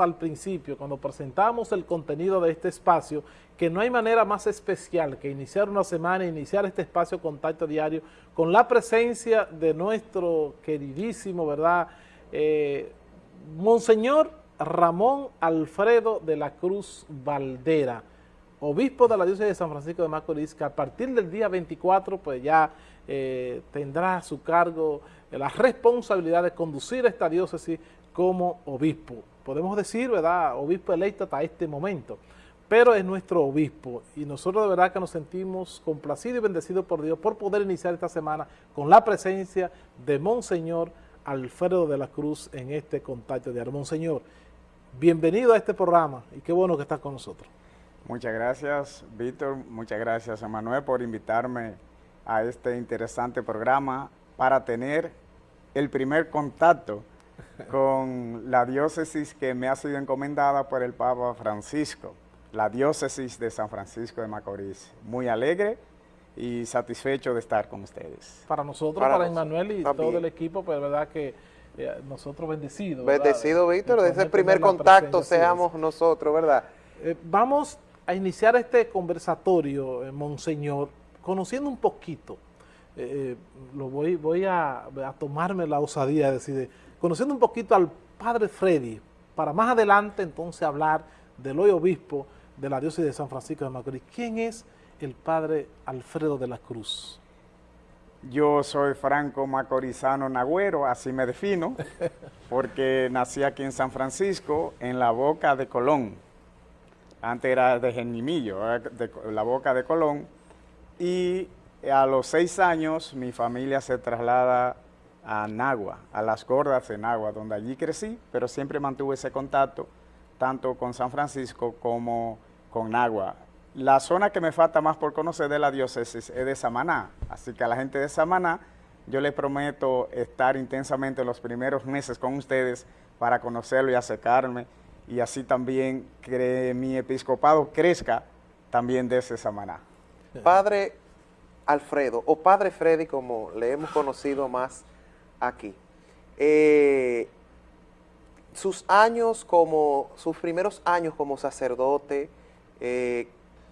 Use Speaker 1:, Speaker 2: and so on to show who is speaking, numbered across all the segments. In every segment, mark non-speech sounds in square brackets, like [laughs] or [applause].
Speaker 1: al principio, cuando presentamos el contenido de este espacio, que no hay manera más especial que iniciar una semana, iniciar este espacio Contacto Diario, con la presencia de nuestro queridísimo, ¿verdad?, eh, Monseñor Ramón Alfredo de la Cruz Valdera, obispo de la diócesis de San Francisco de Macorís, que a partir del día 24, pues ya eh, tendrá su cargo la responsabilidad de conducir esta diócesis como obispo podemos decir, ¿verdad?, obispo electo hasta este momento, pero es nuestro obispo y nosotros de verdad que nos sentimos complacidos y bendecidos por Dios por poder iniciar esta semana con la presencia de Monseñor Alfredo de la Cruz en este contacto de Monseñor, bienvenido a este programa y qué bueno que estás con nosotros.
Speaker 2: Muchas gracias, Víctor, muchas gracias a Manuel por invitarme a este interesante programa para tener el primer contacto con la diócesis que me ha sido encomendada por el Papa Francisco, la diócesis de San Francisco de Macorís. Muy alegre y satisfecho de estar con ustedes.
Speaker 1: Para nosotros, para, Emanuel y todo el equipo, pues verdad que eh, nosotros bendecidos.
Speaker 3: Bendecido, Víctor, desde el primer contacto seamos nosotros, ¿verdad?
Speaker 1: Eh, vamos a iniciar este conversatorio, eh, Monseñor, conociendo un poquito, lo voy, voy a, a, tomarme la osadía de decir, conociendo un poquito al padre Freddy, para más adelante entonces hablar del hoy obispo de la diócesis de San Francisco de Macorís. ¿Quién es el padre Alfredo de la Cruz?
Speaker 2: Yo soy franco macorizano nagüero, así me defino, [laughs] porque nací aquí en San Francisco, en la boca de Colón. Antes era de Genimillo, de la boca de Colón. Y a los seis años mi familia se traslada a Nagua, a las gordas de Nagua, donde allí crecí, pero siempre mantuve ese contacto tanto con San Francisco como con Nagua. La zona que me falta más por conocer de la diócesis es de Samaná, así que a la gente de Samaná yo les prometo estar intensamente los primeros meses con ustedes para conocerlo y acercarme y así también que mi episcopado crezca también desde Samaná.
Speaker 3: Padre Alfredo, o Padre Freddy como le hemos conocido más aquí. Eh, sus años como, sus primeros años como sacerdote, eh,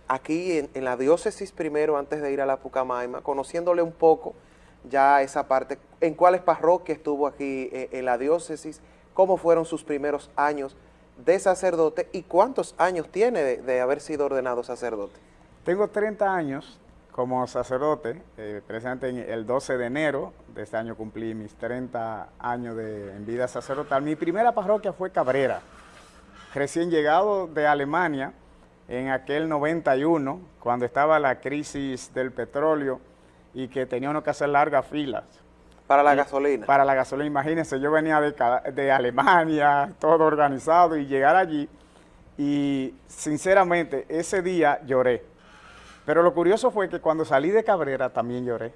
Speaker 3: aquí en, la diócesis primero, antes de ir a la Pucamaima, conociéndole un poco ya esa parte, en cuáles parroquias estuvo aquí eh, en la diócesis, cómo fueron sus primeros años de sacerdote y cuántos años tiene de, de haber sido ordenado sacerdote.
Speaker 2: Tengo 30 años como sacerdote, eh, precisamente el 12 de enero de este año cumplí mis 30 años de, en vida sacerdotal. Mi primera parroquia fue Cabrera, recién llegado de Alemania en aquel 91, cuando estaba la crisis del petróleo y que tenía uno que hacer largas filas.
Speaker 3: Para la gasolina.
Speaker 2: Para la gasolina, imagínense, yo venía de, de Alemania, todo organizado, y llegar allí, y sinceramente ese día lloré pero lo curioso fue que cuando salí de Cabrera también lloré,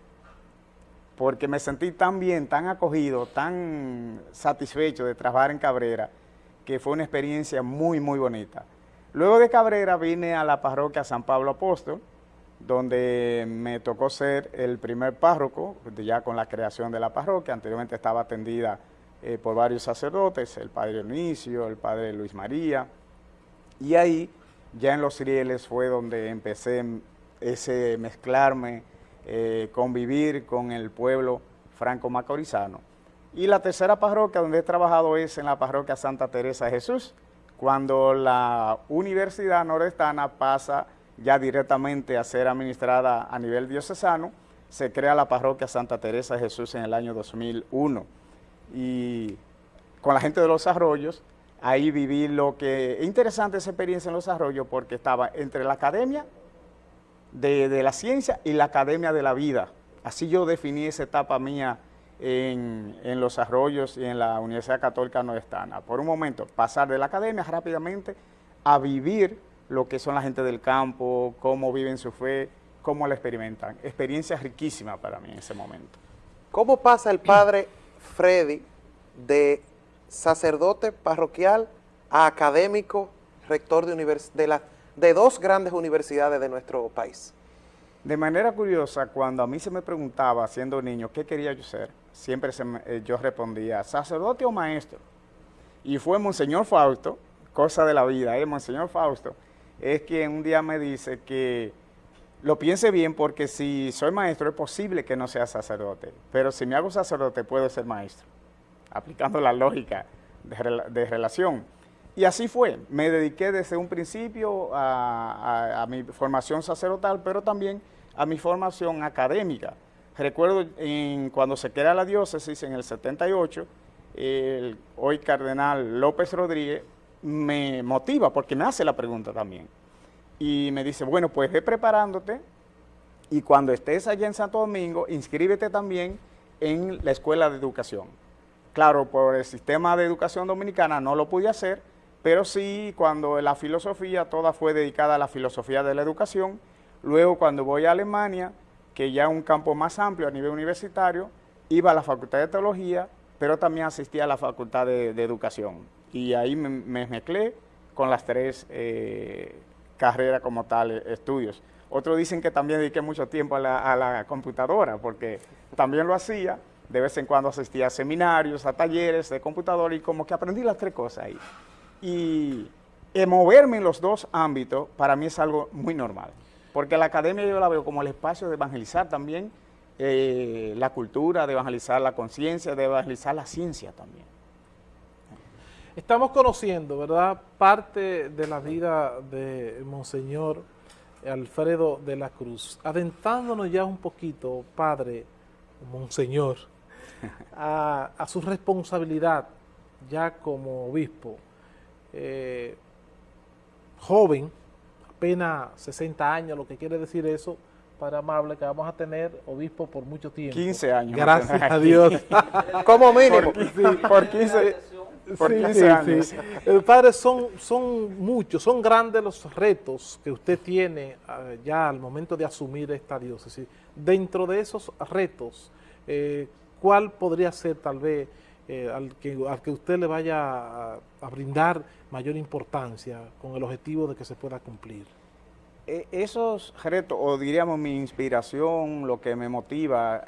Speaker 2: porque me sentí tan bien, tan acogido, tan satisfecho de trabajar en Cabrera, que fue una experiencia muy, muy bonita. Luego de Cabrera vine a la parroquia San Pablo Apóstol, donde me tocó ser el primer párroco, ya con la creación de la parroquia, anteriormente estaba atendida eh, por varios sacerdotes, el padre Dionisio, el padre Luis María, y ahí, ya en los rieles fue donde empecé ese mezclarme, eh, convivir con el pueblo franco-macorizano. Y la tercera parroquia donde he trabajado es en la parroquia Santa Teresa de Jesús, cuando la Universidad Nordestana pasa ya directamente a ser administrada a nivel diocesano, se crea la parroquia Santa Teresa de Jesús en el año 2001. Y con la gente de los arroyos, ahí viví lo que... Es interesante esa experiencia en los arroyos porque estaba entre la academia de, la ciencia y la academia de la vida. Así yo definí esa etapa mía en, los arroyos y en la Universidad Católica Nordestana. Por un momento, pasar de la academia rápidamente a vivir lo que son la gente del campo, cómo viven su fe, cómo la experimentan. Experiencia riquísima para mí en ese momento.
Speaker 3: ¿Cómo pasa el padre Freddy de sacerdote parroquial a académico, rector de, de la de dos grandes universidades de nuestro país.
Speaker 2: De manera curiosa, cuando a mí se me preguntaba, siendo niño, qué quería yo ser, siempre eh, yo respondía, sacerdote o maestro. Y fue Monseñor Fausto, cosa de la vida, ¿eh? Monseñor Fausto, es quien un día me dice que lo piense bien porque si soy maestro es posible que no sea sacerdote, pero si me hago sacerdote puedo ser maestro, aplicando la lógica de, relación. Y así fue, me dediqué desde un principio a, mi formación sacerdotal, pero también a mi formación académica. Recuerdo en, cuando se crea la diócesis en el 78, el hoy cardenal López Rodríguez me motiva porque me hace la pregunta también y me dice, bueno, pues ve preparándote y cuando estés allá en Santo Domingo, inscríbete también en la Escuela de Educación. Claro, por el sistema de educación dominicana no lo pude hacer, pero sí cuando la filosofía toda fue dedicada a la filosofía de la educación. Luego cuando voy a Alemania, que ya un campo más amplio a nivel universitario, iba a la Facultad de Teología, pero también asistía a la Facultad de, Educación. Y ahí me, me, mezclé con las tres eh, carrera como tal, eh, estudios. Otros dicen que también dediqué mucho tiempo a la, computadora, porque también lo hacía, de vez en cuando asistía a seminarios, a talleres de computadora y como que aprendí las tres cosas ahí. Y moverme en los dos ámbitos para mí es algo muy normal, porque la academia yo la veo como el espacio de evangelizar también eh, la cultura, de evangelizar la conciencia, de evangelizar la ciencia también.
Speaker 1: Estamos conociendo, ¿verdad?, parte de la vida de Monseñor Alfredo de la Cruz. Adentrándonos ya un poquito, Padre, Monseñor, [laughs] a, su responsabilidad ya como obispo, eh, joven, apenas 60 años, lo que quiere decir eso, Padre amable, que vamos a tener obispo por mucho tiempo.
Speaker 2: 15 años.
Speaker 1: Gracias a [laughs] Dios.
Speaker 2: Como mínimo. por 15 por años.
Speaker 1: Eh, padre, son, son muchos, son grandes los retos que usted tiene ah, ya al momento de asumir esta diócesis. Dentro de esos retos, eh, ¿cuál podría ser tal vez eh, al, que, al que usted le vaya a, brindar mayor importancia con el objetivo de que se pueda cumplir?
Speaker 2: E, esos retos, o diríamos mi inspiración, lo que me motiva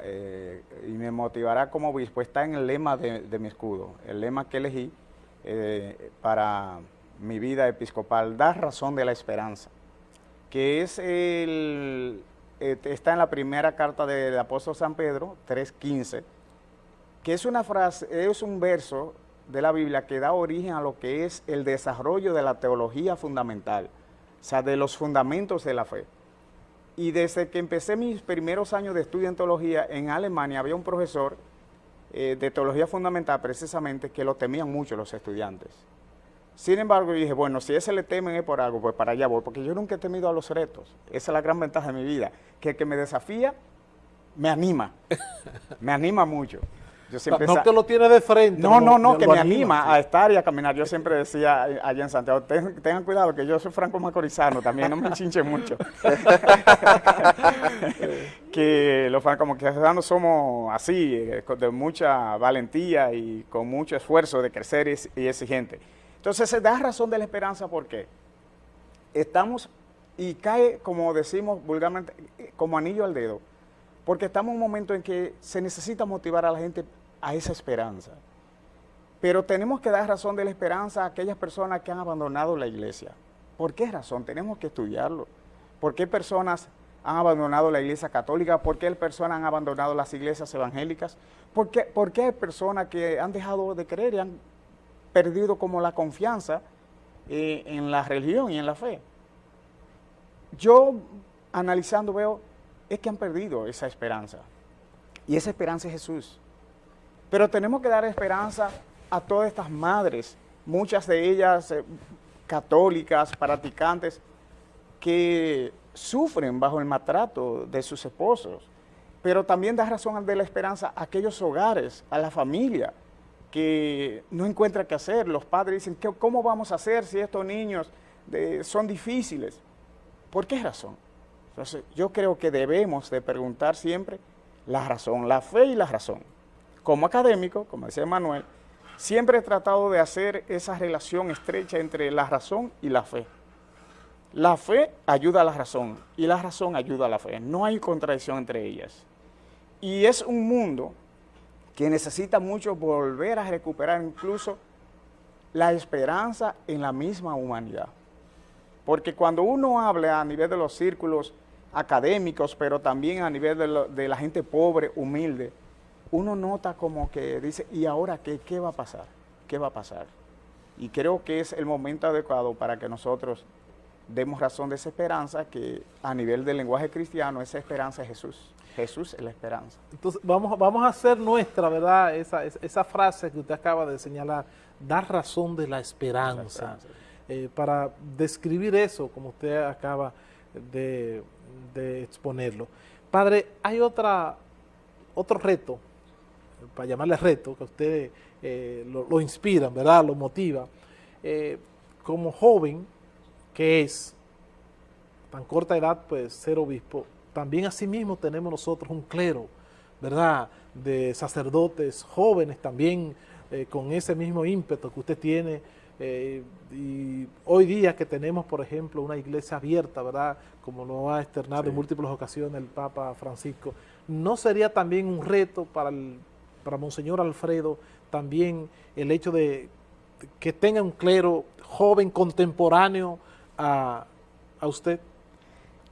Speaker 2: y me motivará como obispo, está en el lema de, mi escudo, el lema que elegí eh, para mi vida episcopal, dar razón de la esperanza, que es el, eh, está en la primera carta del apóstol San Pedro, 3.15, que es una frase, es un verso de la Biblia que da origen a lo que es el desarrollo de la teología fundamental, o sea, de los fundamentos de la fe. Y desde que empecé mis primeros años de estudio en teología en Alemania, había un profesor eh, de teología fundamental precisamente que lo temían mucho los estudiantes. Sin embargo, dije, bueno, si ese le temen es por algo, pues para allá voy, porque yo nunca he temido a los retos. Esa es la gran ventaja de mi vida, que el que me desafía me anima, [laughs] me anima mucho
Speaker 1: no te lo tiene de frente.
Speaker 2: No, no, no, que me anima, a estar y a caminar. Yo siempre decía allá en Santiago, tengan cuidado que yo soy franco macorizano también, no me chinche mucho. [laughs] que los francos macorizano somos así, eh, de mucha valentía y con mucho esfuerzo de crecer y exigente. Entonces se da razón de la esperanza porque estamos, y cae, como decimos vulgarmente, como anillo al dedo, porque estamos en un momento en que se necesita motivar a la gente a esa esperanza. Pero tenemos que dar razón de la esperanza a aquellas personas que han abandonado la iglesia. ¿Por qué razón? Tenemos que estudiarlo. ¿Por qué personas han abandonado la iglesia católica? ¿Por qué personas han abandonado las iglesias evangélicas? ¿Por qué, por qué hay personas que han dejado de creer y han perdido como la confianza eh, en la religión y en la fe? Yo, analizando, veo, es que han perdido esa esperanza. Y esa esperanza es Jesús. Pero tenemos que dar esperanza a todas estas madres, muchas de ellas eh, católicas, practicantes, que sufren bajo el maltrato de sus esposos. Pero también da razón de la esperanza a aquellos hogares, a la familia, que no encuentra qué hacer. Los padres dicen, ¿cómo vamos a hacer si estos niños son difíciles? ¿Por qué razón? Entonces, yo creo que debemos de preguntar siempre la razón, la fe y la razón como académico, como decía Manuel, siempre he tratado de hacer esa relación estrecha entre la razón y la fe. La fe ayuda a la razón y la razón ayuda a la fe. No hay contradicción entre ellas. Y es un mundo que necesita mucho volver a recuperar incluso la esperanza en la misma humanidad. Porque cuando uno habla a nivel de los círculos académicos, pero también a nivel de, la gente pobre, humilde, uno nota como que dice, ¿y ahora qué? ¿Qué va a pasar? ¿Qué va a pasar? Y creo que es el momento adecuado para que nosotros demos razón de esa esperanza, que a nivel del lenguaje cristiano, esa esperanza es Jesús. Jesús es la esperanza.
Speaker 1: Entonces, vamos, vamos a hacer nuestra, ¿verdad? Esa, esa frase que usted acaba de señalar, dar razón de la esperanza. Eh, para describir eso, como usted acaba de, exponerlo. Padre, hay otra, otro reto, para llamarle reto, que usted eh, lo, lo, inspira, ¿verdad? Lo motiva. Eh, como joven que es, tan corta edad, pues ser obispo, también asimismo tenemos nosotros un clero, ¿verdad? De sacerdotes jóvenes también eh, con ese mismo ímpetu que usted tiene. Eh, y hoy día que tenemos, por ejemplo, una iglesia abierta, ¿verdad? Como lo ha externado en múltiples ocasiones el Papa Francisco, ¿no sería también un reto para, el, para Monseñor Alfredo también el hecho de que tenga un clero joven, contemporáneo a, a usted?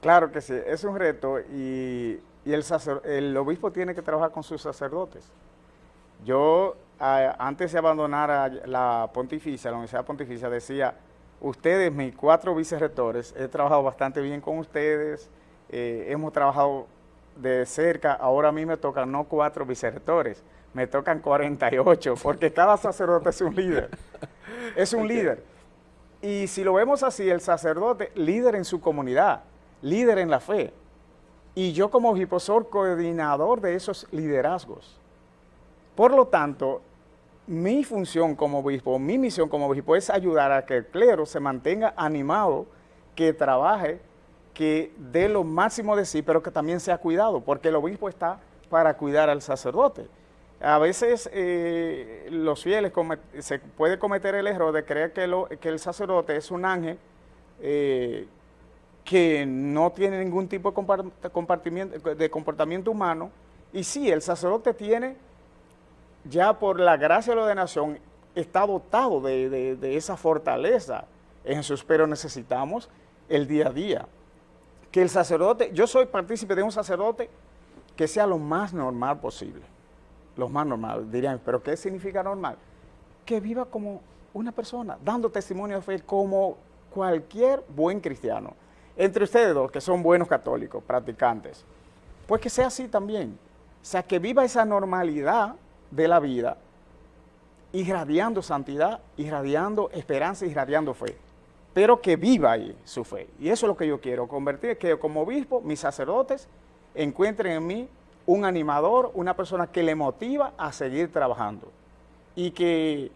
Speaker 2: Claro que sí, es un reto y, el, el obispo tiene que trabajar con sus sacerdotes. Yo, antes de abandonar la pontificia, la Universidad Pontificia, decía, ustedes, mis cuatro vicerrectores, he trabajado bastante bien con ustedes, eh, hemos trabajado de cerca, ahora a mí me tocan no cuatro vicerrectores, me tocan 48, porque cada sacerdote es un líder, es un líder. Y si lo vemos así, el sacerdote, líder en su comunidad, líder en la fe. Y yo como obispo soy coordinador de esos liderazgos. Por lo tanto, mi función como obispo, mi misión como obispo es ayudar a que el clero se mantenga animado, que trabaje, que dé lo máximo de sí, pero que también sea cuidado, porque el obispo está para cuidar al sacerdote. A veces eh, los fieles se puede cometer el error de creer que, el sacerdote es un ángel eh, que no tiene ningún tipo de de comportamiento humano, y sí, el sacerdote tiene, ya por la gracia de la ordenación, está dotado de, esa fortaleza en Jesús, pero necesitamos el día a día. Que el sacerdote, yo soy partícipe de un sacerdote que sea lo más normal posible, lo más normal, dirían, pero ¿qué significa normal? Que viva como una persona, dando testimonio de fe como cualquier buen cristiano entre ustedes dos, que son buenos católicos, practicantes, pues que sea así también. O sea, que viva esa normalidad de la vida, irradiando santidad, irradiando esperanza, irradiando fe. Pero que viva ahí su fe. Y eso es lo que yo quiero, convertir, que como obispo, mis sacerdotes encuentren en mí un animador, una persona que le motiva a seguir trabajando. Y que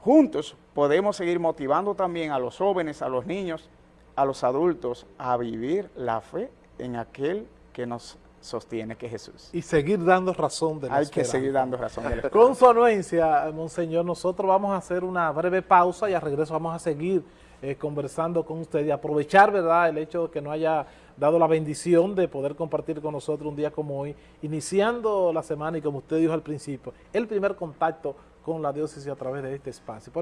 Speaker 2: juntos podemos seguir motivando también a los jóvenes, a los niños, a los adultos a vivir la fe en aquel que nos sostiene que es Jesús.
Speaker 1: Y seguir dando razón de la
Speaker 2: Hay que seguir dando razón de la
Speaker 1: Con su anuencia, Monseñor, nosotros vamos a hacer una breve pausa y al regreso vamos a seguir eh, conversando con usted y aprovechar, ¿verdad?, el hecho de que nos haya dado la bendición de poder compartir con nosotros un día como hoy, iniciando la semana y como usted dijo al principio, el primer contacto con la diócesis a través de este espacio.